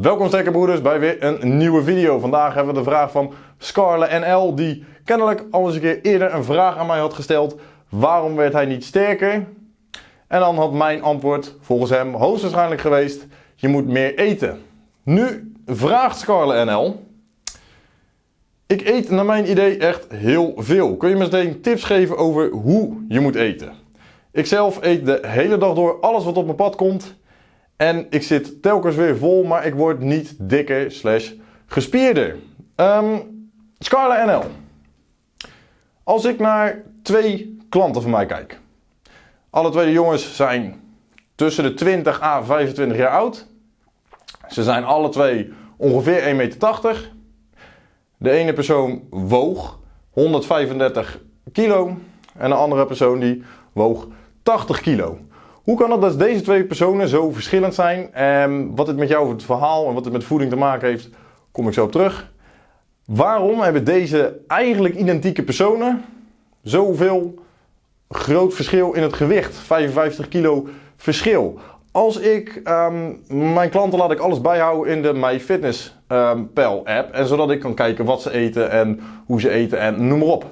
Welkom broeders bij weer een nieuwe video. Vandaag hebben we de vraag van Scarle NL die kennelijk al eens een keer eerder een vraag aan mij had gesteld. Waarom werd hij niet sterker? En dan had mijn antwoord volgens hem hoogstwaarschijnlijk geweest, je moet meer eten. Nu vraagt Scarle NL, ik eet naar mijn idee echt heel veel. Kun je me meteen tips geven over hoe je moet eten? Ik zelf eet de hele dag door alles wat op mijn pad komt. En ik zit telkens weer vol, maar ik word niet dikker slash gespierder. Um, Scarla NL. Als ik naar twee klanten van mij kijk. Alle twee de jongens zijn tussen de 20 à 25 jaar oud. Ze zijn alle twee ongeveer 1,80 meter. De ene persoon woog 135 kilo en de andere persoon die woog 80 kilo. Hoe kan het dat deze twee personen zo verschillend zijn? En wat het met jou het verhaal en wat het met voeding te maken heeft, kom ik zo op terug. Waarom hebben deze eigenlijk identieke personen zoveel groot verschil in het gewicht? 55 kilo verschil. Als ik um, mijn klanten laat ik alles bijhouden in de MyFitnessPal um, app. En zodat ik kan kijken wat ze eten en hoe ze eten en noem maar op.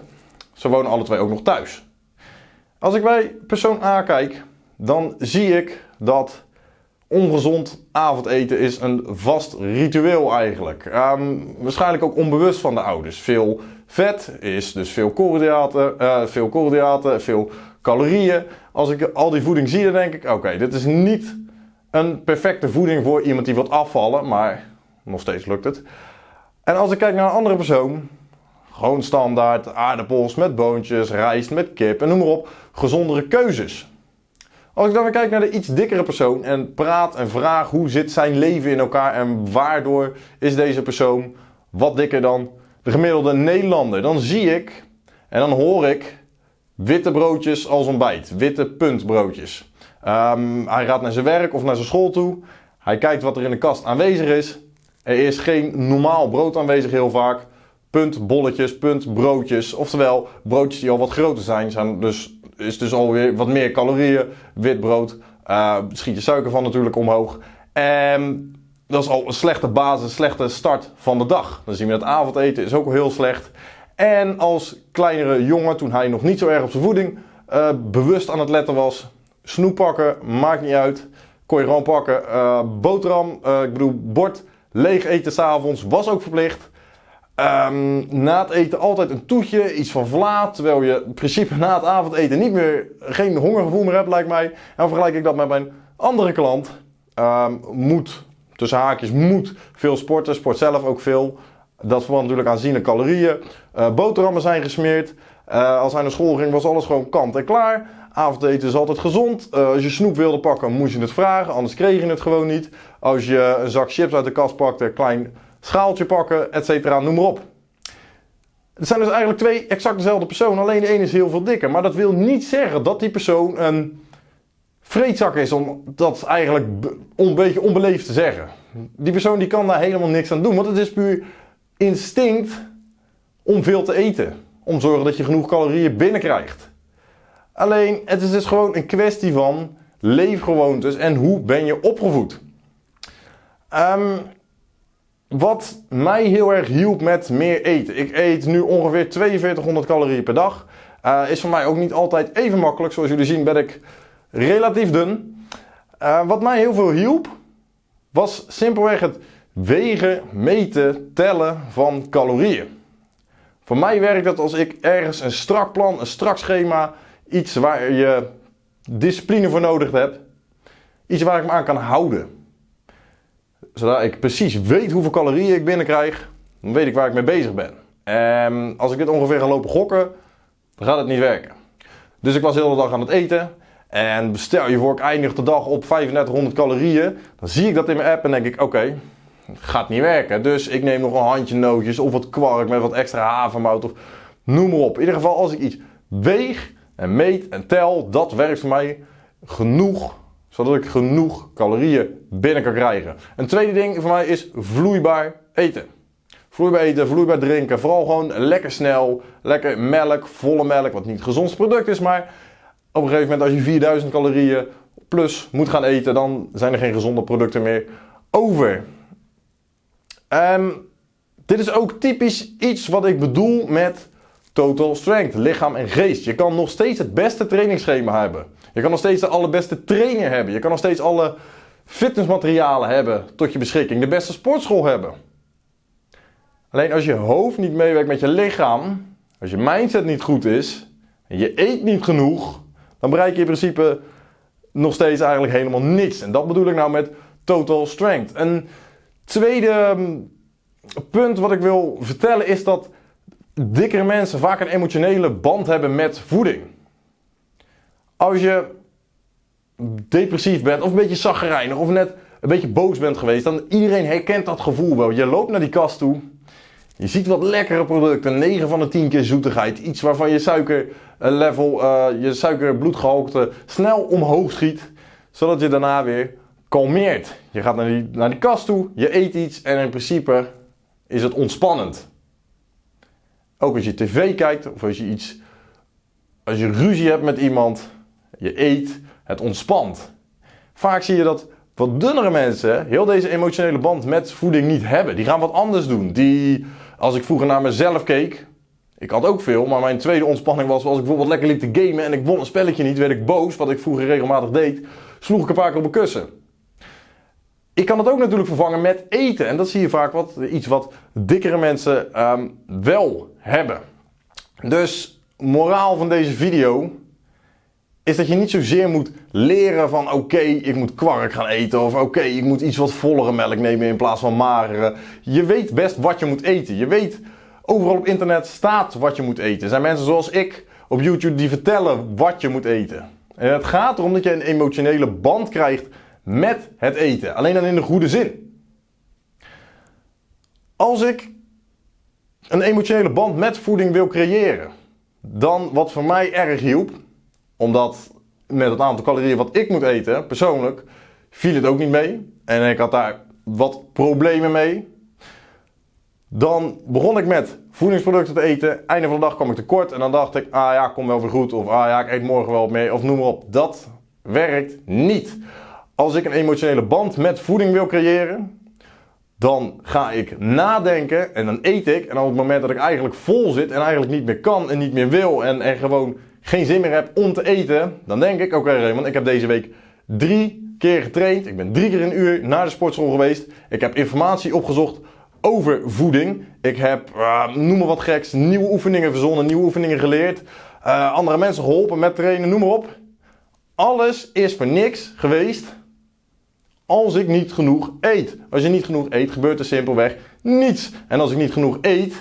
Ze wonen alle twee ook nog thuis. Als ik bij persoon A kijk, dan zie ik dat ongezond avondeten is een vast ritueel eigenlijk. Um, waarschijnlijk ook onbewust van de ouders. Veel vet is dus veel koolhydraten, uh, veel koolhydraten, veel calorieën. Als ik al die voeding zie, dan denk ik, oké, dit is niet een perfecte voeding voor iemand die wil afvallen, maar nog steeds lukt het. En als ik kijk naar een andere persoon, gewoon standaard aardappels met boontjes, rijst met kip en noem maar op, gezondere keuzes. Als ik dan weer kijk naar de iets dikkere persoon en praat en vraag hoe zit zijn leven in elkaar en waardoor is deze persoon wat dikker dan de gemiddelde Nederlander, dan zie ik en dan hoor ik witte broodjes als ontbijt, witte puntbroodjes. Um, hij gaat naar zijn werk of naar zijn school toe. Hij kijkt wat er in de kast aanwezig is. Er is geen normaal brood aanwezig heel vaak. Puntbolletjes, puntbroodjes. Oftewel, broodjes die al wat groter zijn, zijn dus is dus alweer wat meer calorieën. Wit brood, uh, schiet je suiker van natuurlijk omhoog. En dat is al een slechte basis, slechte start van de dag. Dan zien we dat avondeten is ook al heel slecht. En als kleinere jongen, toen hij nog niet zo erg op zijn voeding uh, bewust aan het letten was, snoep pakken, maakt niet uit. Kon je gewoon pakken. Uh, boterham, ik bedoel bord, leeg eten s'avonds, was ook verplicht. Um, na het eten altijd een toetje, iets van vla, terwijl je in principe na het avondeten niet meer, geen hongergevoel meer hebt lijkt mij. En vergelijk ik dat met mijn andere klant. Um, moet, tussen haakjes, moet veel sporten, sport zelf ook veel. Dat verband natuurlijk aanzienlijk calorieën. Uh, boterhammen zijn gesmeerd. Uh, als hij naar school ging was alles gewoon kant en klaar. Avondeten is altijd gezond. Uh, als je snoep wilde pakken moest je het vragen, anders kreeg je het gewoon niet. Als je een zak chips uit de kast pakte, klein schaaltje pakken, et cetera, noem maar op. Het zijn dus eigenlijk twee exact dezelfde personen, alleen de ene is heel veel dikker. Maar dat wil niet zeggen dat die persoon een vreedzak is, om dat eigenlijk een beetje onbeleefd te zeggen. Die persoon die kan daar helemaal niks aan doen, want het is puur instinct om veel te eten. Om te zorgen dat je genoeg calorieën binnenkrijgt. Alleen, het is dus gewoon een kwestie van leefgewoontes en hoe ben je opgevoed. Um, wat mij heel erg hielp met meer eten. Ik eet nu ongeveer 4200 calorieën per dag. Uh, is voor mij ook niet altijd even makkelijk. Zoals jullie zien ben ik relatief dun. Uh, wat mij heel veel hielp, was simpelweg het wegen, meten, tellen van calorieën. Voor mij werkt dat als ik ergens een strak plan, een strak schema, iets waar je discipline voor nodig hebt, iets waar ik me aan kan houden zodat ik precies weet hoeveel calorieën ik binnenkrijg, dan weet ik waar ik mee bezig ben. En als ik dit ongeveer ga lopen gokken, dan gaat het niet werken. Dus ik was de hele dag aan het eten. En stel je voor, ik eindig de dag op 3500 calorieën. Dan zie ik dat in mijn app en denk ik, oké, gaat niet werken. Dus ik neem nog een handje nootjes of wat kwark met wat extra havermout of noem maar op. In ieder geval, als ik iets weeg en meet en tel, dat werkt voor mij genoeg zodat ik genoeg calorieën binnen kan krijgen. Een tweede ding voor mij is vloeibaar eten. Vloeibaar eten, vloeibaar drinken. Vooral gewoon lekker snel, lekker melk, volle melk, wat niet het gezondste product is. Maar op een gegeven moment als je 4000 calorieën plus moet gaan eten, dan zijn er geen gezonde producten meer over. En dit is ook typisch iets wat ik bedoel met total strength, lichaam en geest. Je kan nog steeds het beste trainingsschema hebben. Je kan nog steeds de allerbeste trainer hebben. Je kan nog steeds alle fitnessmaterialen hebben tot je beschikking. De beste sportschool hebben. Alleen als je hoofd niet meewerkt met je lichaam, als je mindset niet goed is en je eet niet genoeg, dan bereik je in principe nog steeds eigenlijk helemaal niks. En dat bedoel ik nou met total strength. Een tweede ehm, punt wat ik wil vertellen is dat dikkere mensen vaak een emotionele band hebben met voeding. Als je depressief bent of een beetje zaggerijnig of net een beetje boos bent geweest, dan iedereen herkent dat gevoel wel. Je loopt naar die kast toe, je ziet wat lekkere producten, 9 van de 10 keer zoetigheid, iets waarvan je suikerlevel, uh, je suikerbloedgehalte snel omhoog schiet, zodat je daarna weer kalmeert. Je gaat naar die, naar die kast toe, je eet iets en in principe is het ontspannend. Ook als je tv kijkt of als je iets, als je ruzie hebt met iemand, je eet, het ontspant. Vaak zie je dat wat dunnere mensen heel deze emotionele band met voeding niet hebben. Die gaan wat anders doen. Die, als ik vroeger naar mezelf keek, ik had ook veel, maar mijn tweede ontspanning was als ik bijvoorbeeld lekker liep te gamen en ik won een spelletje niet, werd ik boos, wat ik vroeger regelmatig deed, sloeg ik een paar keer op mijn kussen. Ik kan het ook natuurlijk vervangen met eten. En dat zie je vaak wat, iets wat dikkere mensen um, wel hebben. Dus moraal van deze video is dat je niet zozeer moet leren van oké, ik moet kwark gaan eten of oké, ik moet iets wat vollere melk nemen in plaats van magere. Je weet best wat je moet eten. Je weet, overal op internet staat wat je moet eten. Er zijn mensen zoals ik op YouTube die vertellen wat je moet eten. En het gaat erom dat je een emotionele band krijgt met het eten. Alleen dan in de goede zin. Als ik een emotionele band met voeding wil creëren, dan wat voor mij erg hielp, omdat met het aantal calorieën wat ik moet eten, persoonlijk, viel het ook niet mee. En ik had daar wat problemen mee. Dan begon ik met voedingsproducten te eten. Einde van de dag kwam ik tekort. En dan dacht ik, ah ja, kom wel weer goed. Of ah ja, ik eet morgen wel mee. Of noem maar op. Dat werkt niet. Als ik een emotionele band met voeding wil creëren, dan ga ik nadenken en dan eet ik. En op het moment dat ik eigenlijk vol zit en eigenlijk niet meer kan en niet meer wil en er gewoon geen zin meer heb om te eten, dan denk ik, oké okay, Raymond, ik heb deze week drie keer getraind. Ik ben drie keer een uur naar de sportschool geweest. Ik heb informatie opgezocht over voeding. Ik heb, uh, noem maar wat geks, nieuwe oefeningen verzonnen, nieuwe oefeningen geleerd. Uh, andere mensen geholpen met trainen, noem maar op. Alles is voor niks geweest als ik niet genoeg eet. Als je niet genoeg eet, gebeurt er simpelweg niets. En als ik niet genoeg eet,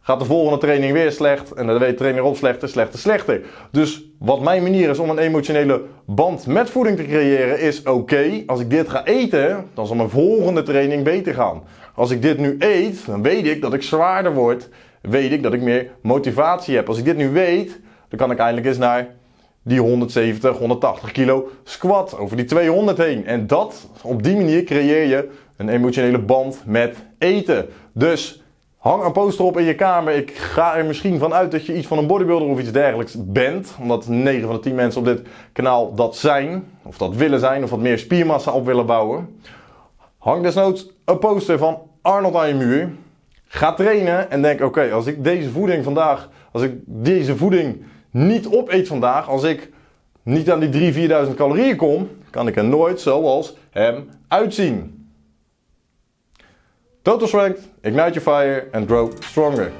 gaat de volgende training weer slecht. En dan weet de trainer op slechter, slechter, slechter. Dus wat mijn manier is om een emotionele band met voeding te creëren, is oké, als ik dit ga eten, dan zal mijn volgende training beter gaan. Als ik dit nu eet, dan weet ik dat ik zwaarder word. Weet ik dat ik meer motivatie heb. Als ik dit nu weet, dan kan ik eindelijk eens naar die 170, 180 kilo squat over die 200 heen. En dat, op die manier creëer je een emotionele band met eten. Dus hang een poster op in je kamer. Ik ga er misschien van uit dat je iets van een bodybuilder of iets dergelijks bent. Omdat 9 van de 10 mensen op dit kanaal dat zijn. Of dat willen zijn. Of wat meer spiermassa op willen bouwen. Hang desnoods een poster van Arnold aan je muur. Ga trainen en denk oké, als ik deze voeding vandaag, als ik deze voeding niet opeet vandaag, als ik niet aan die 3.000, 4.000 calorieën kom, kan ik er nooit zoals hem uitzien. Total Strength, Ignite Your Fire and Grow Stronger.